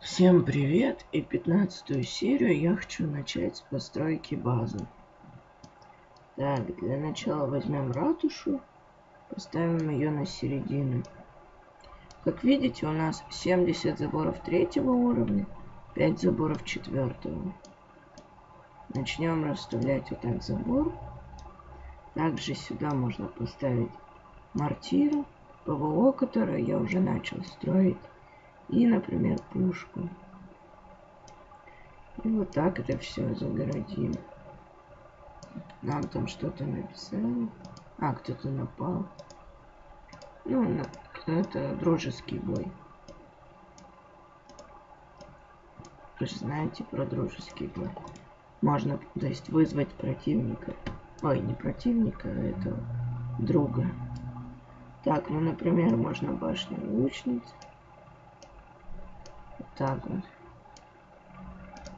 Всем привет! И пятнадцатую серию я хочу начать с постройки базы. Так, для начала возьмем ратушу, поставим ее на середину. Как видите, у нас 70 заборов третьего уровня, 5 заборов четвертого. Начнем расставлять вот так забор. Также сюда можно поставить мортиру, ПВО, которое я уже начал строить. И, например, пушку. И вот так это все загородим. Нам там что-то написали. А, кто-то напал. Ну, это дружеский бой. Вы же знаете про дружеский бой. Можно, то есть, вызвать противника. Ой, не противника, а этого друга. Так, ну, например, можно башню лучниц так вот.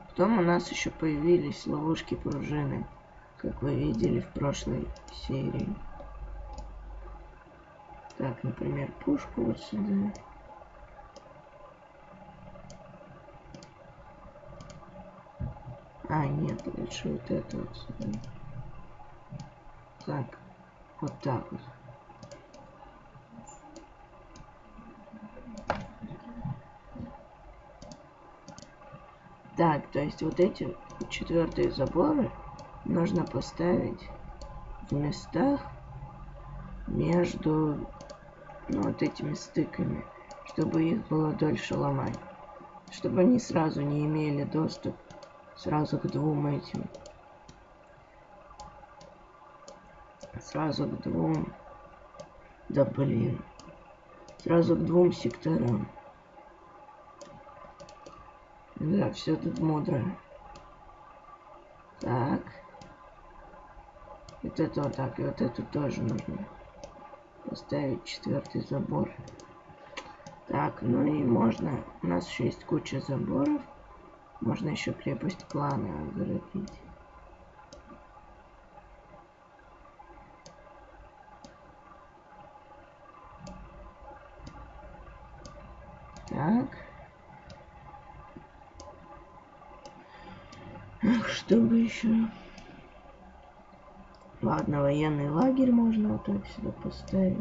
Потом у нас еще появились ловушки пружины, как вы видели в прошлой серии. Так, например, пушку вот сюда. А, нет, лучше вот это вот сюда. Так, вот так вот. Так, то есть вот эти четвертые заборы нужно поставить в местах между ну, вот этими стыками, чтобы их было дольше ломать. Чтобы они сразу не имели доступ сразу к двум этим. Сразу к двум. Да блин. Сразу к двум секторам. Да, все тут мудро. Так. Вот это вот так, и вот это тоже нужно поставить четвертый забор. Так, ну и можно, у нас еще есть куча заборов. Можно еще крепость клана огородить. Так. Ах, что бы еще? Ладно, военный лагерь можно вот так сюда поставить.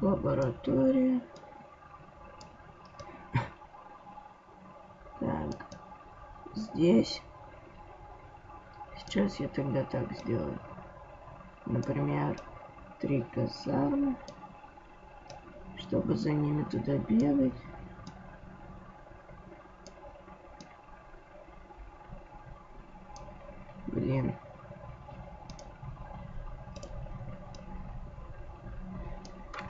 Лаборатория. Так, здесь. Сейчас я тогда так сделаю. Например, три казармы. Чтобы за ними туда бегать. Блин.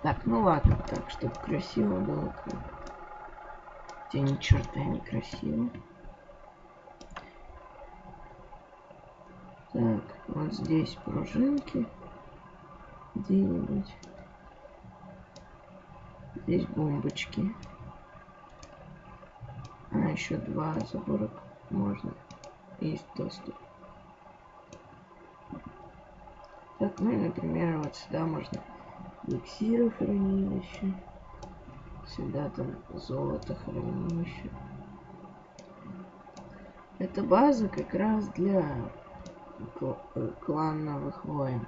Так, ну ладно, так, чтобы красиво было. Хотя ни черта не красиво. Так, вот здесь пружинки. Где-нибудь. Здесь бомбочки. А, еще два забора можно. Есть доступ. Так, ну и, например, вот сюда можно эликсиры хранилище. Сюда там золото хранилище. Это база как раз для э, клановых войн.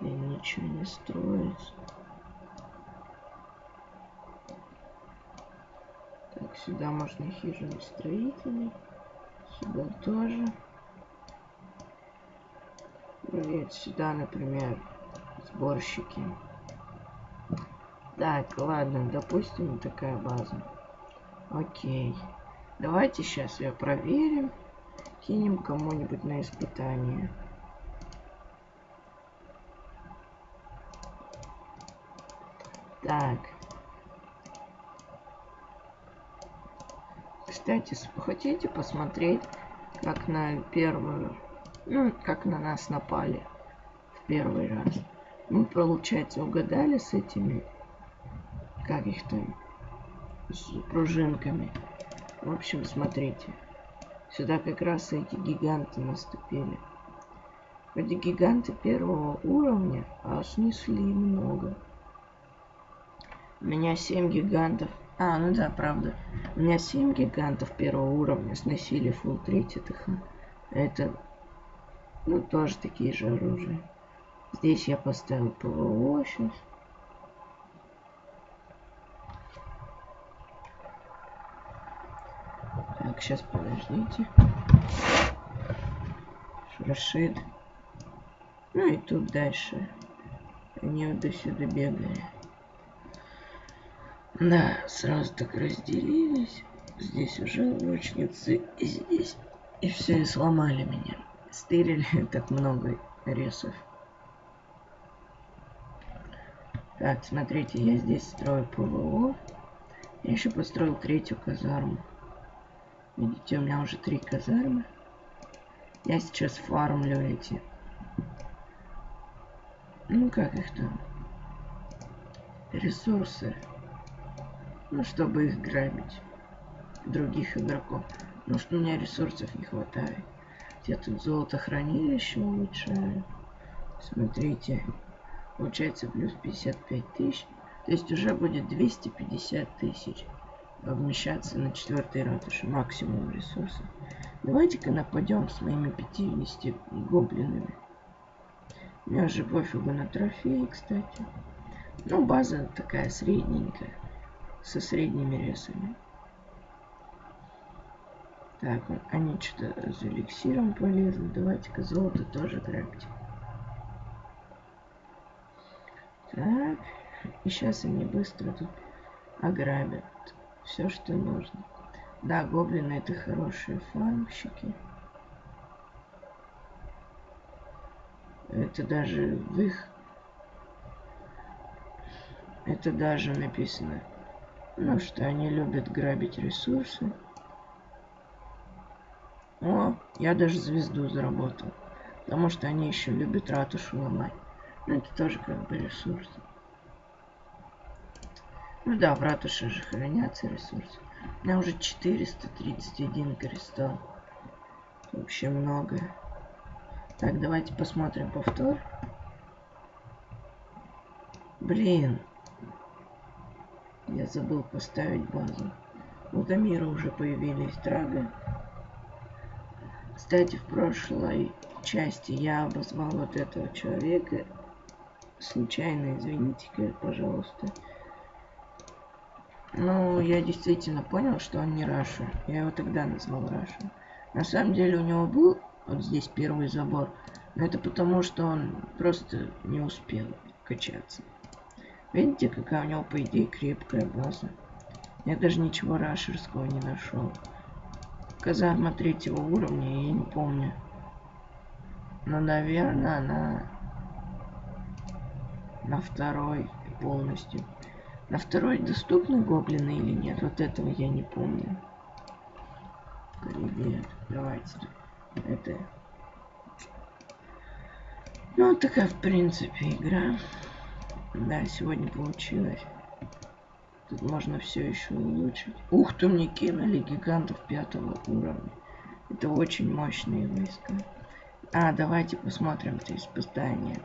Или ничего не строится. Так, сюда можно хижины строителей. Сюда тоже. Привет, сюда, например, сборщики. Так, ладно, допустим, такая база. Окей. Давайте сейчас ее проверим. Кинем кому-нибудь на испытание. Так. Кстати, хотите посмотреть, как на первую, ну, как на нас напали в первый раз? Мы, получается, угадали с этими, как их там, с пружинками. В общем, смотрите. Сюда как раз эти гиганты наступили. Вроде гиганты первого уровня, а снесли много. У меня 7 гигантов. А, ну да, правда. У меня 7 гигантов первого уровня сносили фул 3 ТХ. Это, ну, тоже такие же оружия. Здесь я поставил ПВО сейчас. Так, сейчас подождите. Рашид. Ну и тут дальше. Они вот до сюда бегали. Да, сразу так разделились. Здесь уже лучницы, и здесь. И все, и сломали меня. Стырили так много ресов. Так, смотрите, я здесь строю ПВО. Я еще построил третью казарму. Видите, у меня уже три казармы. Я сейчас фармлю эти. Ну, как их там? Ресурсы. Ну, чтобы их грабить. Других игроков. Ну, что у меня ресурсов не хватает. Я тут золото хранилище улучшаю. Смотрите. Получается плюс 55 тысяч. То есть уже будет 250 тысяч. Вмещаться на четвертой ратуше. Максимум ресурсов. Давайте-ка нападем с моими 50 гоблинами. Мне уже пофигу на трофеи, кстати. Ну, база такая средненькая со средними ресами. Так, они что-то за эликсиром полезли. Давайте-ка золото тоже грабьте. Так, и сейчас они быстро тут ограбят все, что нужно. Да, гоблины это хорошие фармщики. Это даже в их... Это даже написано ну что, они любят грабить ресурсы. О, я даже звезду заработал. Потому что они еще любят ратушу ломать. Ну, это тоже как бы ресурс. Ну да, в ратуше же хранятся ресурсы. У меня уже 431 кристалл. Вообще много. Так, давайте посмотрим повтор. Блин, я забыл поставить базу. У Дамира уже появились драга. Кстати, в прошлой части я обозвал вот этого человека. Случайно, извините, пожалуйста. Ну, я действительно понял, что он не rusher. Я его тогда назвал rusher. На самом деле у него был вот здесь первый забор. Но это потому, что он просто не успел качаться. Видите, какая у него, по идее, крепкая база. Я даже ничего rusher ского не нашел. Казарма третьего уровня, я не помню. Но, наверное, она на второй полностью. На второй доступны гоблины или нет? Вот этого я не помню. Привет. Давайте. Это... Ну, такая, в принципе, игра. Да, сегодня получилось. Тут можно все еще улучшить. Ух ты, мне кинули гигантов пятого уровня. Это очень мощные войска. А, давайте посмотрим это испытание.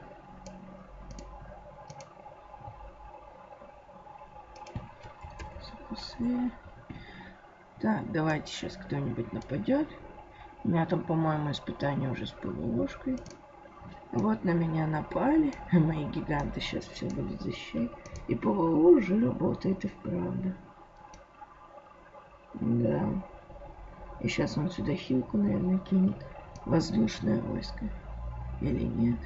Запасы. Так, давайте сейчас кто-нибудь нападет. У меня там, по-моему, испытание уже с ПВОшкой. Вот на меня напали. Мои гиганты сейчас все будут защищать. И ПВО уже работает и вправду. Да. И сейчас он сюда хилку, наверное, кинет. Воздушное войско. Или нет?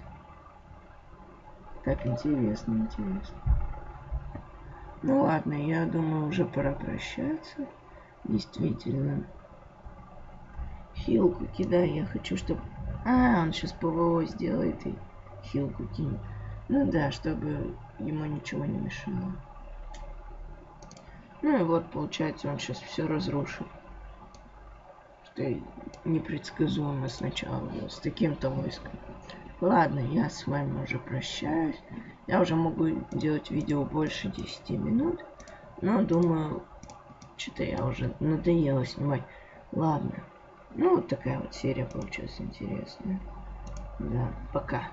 Так, интересно, интересно. Ну ладно, я думаю, уже пора прощаться. Действительно. Хилку кидай, я хочу, чтобы а, он сейчас ПВО сделает и хилку кинет. Ну да, чтобы ему ничего не мешало. Ну и вот, получается, он сейчас все разрушит. Что непредсказуемо сначала с таким-то войском. Ладно, я с вами уже прощаюсь. Я уже могу делать видео больше 10 минут. Но думаю, что-то я уже надоело снимать. Ладно. Ну, вот такая вот серия получилась интересная. Да, пока.